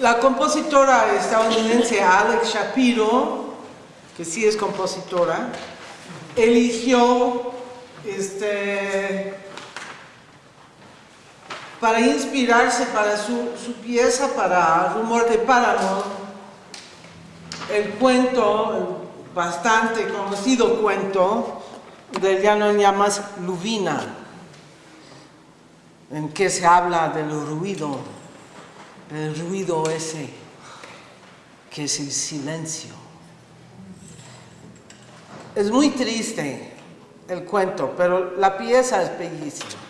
La compositora estadounidense Alex Shapiro, que sí es compositora, eligió este, para inspirarse para su, su pieza, para Rumor de Páramo, el cuento, bastante conocido cuento del llano en llamas Luvina, en que se habla del ruido, el ruido ese que es el silencio. Es muy triste el cuento, pero la pieza es bellísima.